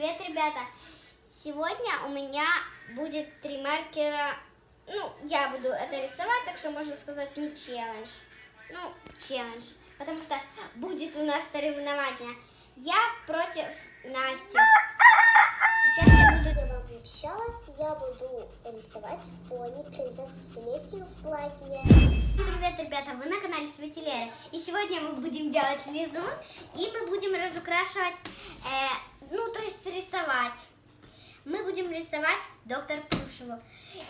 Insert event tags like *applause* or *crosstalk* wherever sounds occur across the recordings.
привет, ребята! Сегодня у меня будет три маркера. Ну, я буду это рисовать, так что можно сказать не челлендж. Ну, челлендж. Потому что будет у нас соревнование. Я против Насти. Сейчас я буду... Я вам обещала, я буду рисовать пони принцессу Селестию в платье. Привет, ребята! Вы на канале Светилера. И сегодня мы будем делать лизун. И мы будем разукрашивать, э, ну, то есть рисовать. Мы будем рисовать доктор Плюшеву.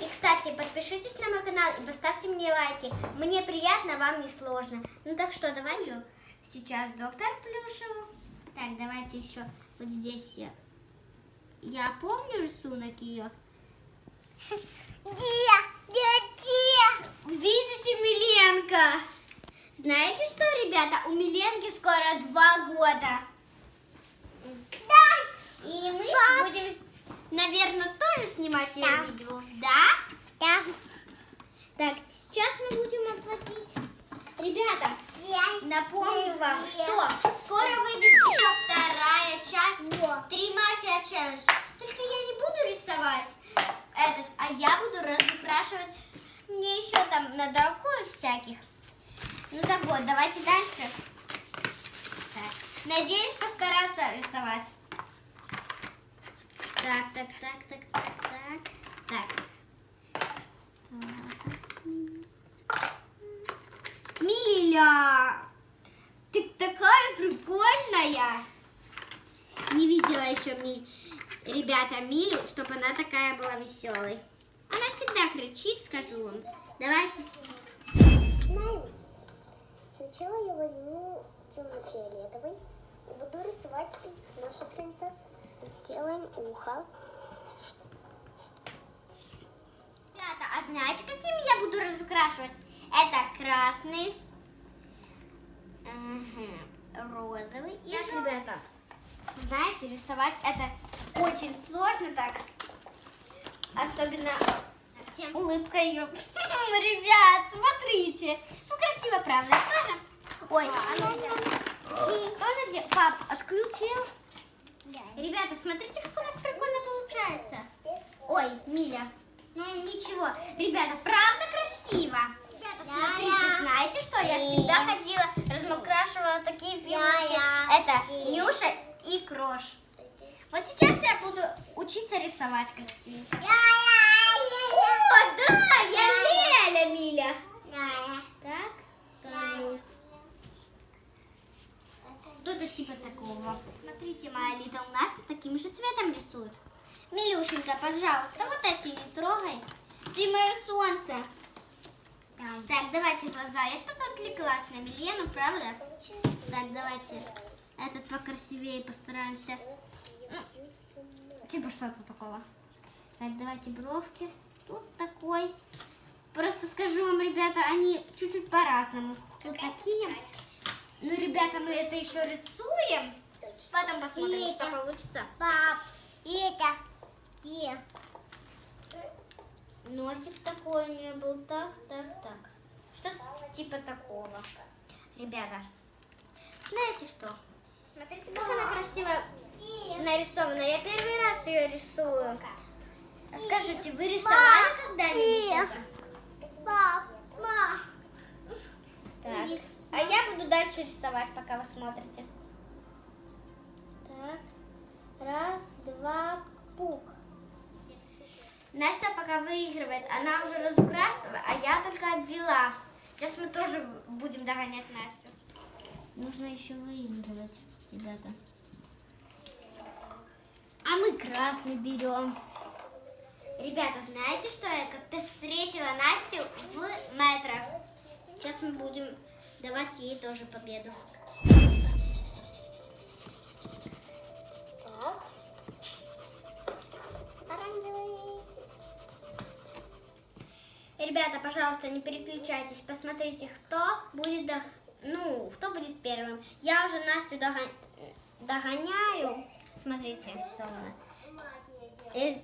И, кстати, подпишитесь на мой канал и поставьте мне лайки. Мне приятно, вам не сложно. Ну так что, давайте сейчас доктор Плюшеву. Так, давайте еще вот здесь я. Я помню рисунок ее. Где? Где? Видите, Миленка? Знаете что, ребята, у Миленки скоро два года. И мы Да. будем, наверное, тоже снимать ее Да. видео. Да? Да. Так, сейчас мы будем оплатить. Ребята, Я. напомню вам, Нет. что скоро выйдет еще вторая часть Вот. Три маркера челлендж. Только я не буду рисовать этот, а я буду разукрашивать. Мне еще там надо рукой всяких. Ну так вот, давайте дальше. Так. Надеюсь постараться рисовать. Так, так, так, так, так, так. Так. Миля! Ты такая прикольная! Не видела еще ми... ребята Милю, чтобы она такая была веселой. Она всегда кричит, скажу вам. Давайте. Сначала я возьму темно-фиолетовый и буду рисовать нашу принцессу. Делаем ухо. Ребята, а знаете, какими я буду разукрашивать? Это красный, мгм, розовый и Так, желтый. ребята, знаете, рисовать это очень сложно так. Особенно тем улыбкой ее. *laughs* Ребят, смотрите. Ну, красиво, правда, тоже? Ой, а ну, что она делает? Пап, отключил? Ребята, смотрите, как у нас прикольно получается. Ой, Миля. Ну ничего. Ребята, правда красиво? Ребята, смотрите, знаете что? Я всегда ходила, размокрашивала такие фигурки. Это Нюша и Крош. Вот сейчас я буду учиться рисовать красиво. О, да, я Леля, Миля. Так, скажу. Что-то типа такого. Смотрите, моя Литл Настя таким же цветом рисует. Милюшенька, пожалуйста, вот эти не трогай. Ты мое солнце. Так, давайте глаза. Я что-то отвлеклась на Милену, правда? Так, давайте этот покрасивее постараемся. Ну, типа что-то такого. Так, давайте бровки. Тут такой. Просто скажу вам, ребята, они чуть-чуть по-разному. Тут такие. Ну, ребята, мы это еще рисуем. Потом посмотрим, что Это. получится. Пап, это где? Носик такой у нее был. Так, так, так. Что-то типа такого. Ребята, знаете что? Смотрите, как она красиво нарисована. Я первый раз ее рисую. Скажите, вы рисовали когда-нибудь это? Пап, ма. Так. А я буду дальше рисовать, пока вы смотрите. Так. Раз, два, пук. Настя пока выигрывает. Она уже разукрашивала, а я только обвела. Сейчас мы тоже будем догонять Настю. Нужно еще выигрывать, ребята. А мы красный берем. Ребята, знаете, что я как-то встретила Настю в метро. Сейчас мы будем давать ей тоже победу. Так. Оранжевый. Ребята, пожалуйста, не переключайтесь. Посмотрите, кто будет ну, кто будет первым. Я уже Настю дога- догоняю. Смотрите. Э,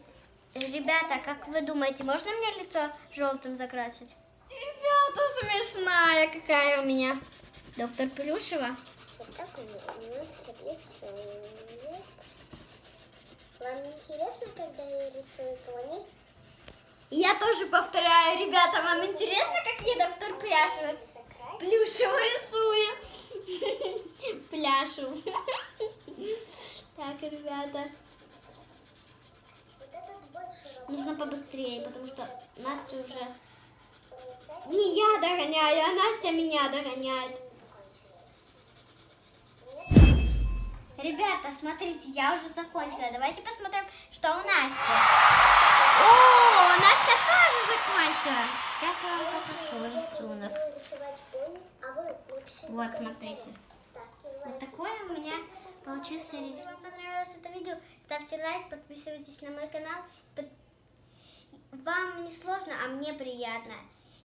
Ребята, как вы думаете, можно мне лицо желтым закрасить? Ребята, смешная какая у меня. Доктор Плюшева. Вот так у нас рисует. Вам интересно, когда я рисую пони? Я тоже повторяю, ребята, вам интересно, как я доктор Пляшева плюшево рисую? Пляшу. Так, ребята, нужно побыстрее, потому что Настя уже... Не я догоняю, а Настя меня догоняет. Ребята, смотрите, я уже закончила. Давайте посмотрим, что у Насти. О, Настя тоже закончила. Сейчас я вам покажу рисунок. Вот, смотрите. Вот такое у меня получился мой Если вам понравилось это видео, ставьте лайк, подписывайтесь на мой канал. Вам не сложно, а мне приятно.